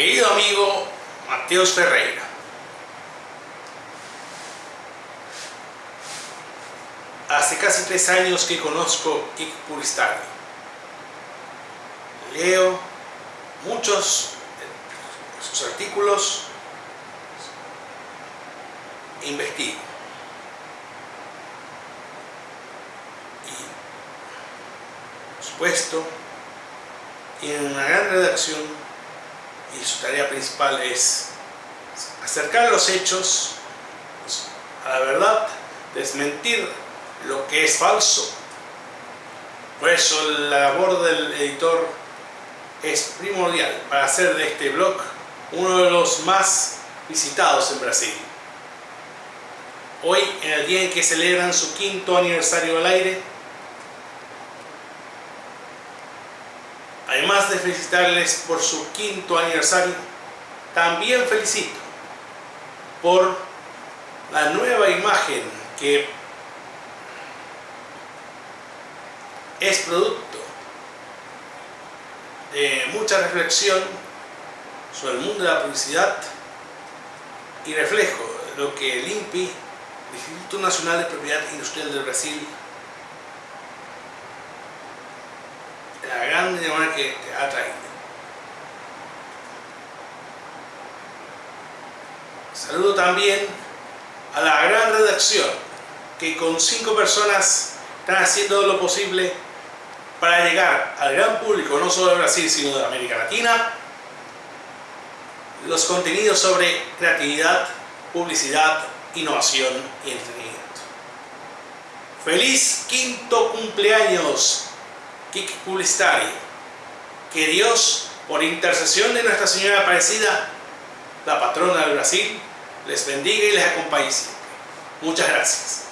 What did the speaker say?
querido amigo Mateos Ferreira. Hace casi tres años que conozco Kik Publicitario. Leo muchos de sus artículos, investigo. Y, por supuesto, tiene una gran redacción y su tarea principal es acercar los hechos a la verdad, desmentir lo que es falso. Por eso la labor del editor es primordial para hacer de este blog uno de los más visitados en Brasil. Hoy, en el día en que celebran su quinto aniversario al aire, además de felicitarles por su quinto aniversario, también felicito por la nueva imagen que es producto de mucha reflexión sobre el mundo de la publicidad y reflejo lo que el INPI, el Instituto Nacional de Propiedad Industrial del Brasil, la gran demanda que ha traído. Saludo también a la gran redacción que con cinco personas están haciendo lo posible para llegar al gran público, no solo de Brasil, sino de América Latina, los contenidos sobre creatividad, publicidad, innovación y entretenimiento. ¡Feliz quinto cumpleaños, Kik Publicitario! Que Dios, por intercesión de Nuestra Señora Aparecida, la patrona del Brasil, les bendiga y les acompañe siempre. Muchas gracias.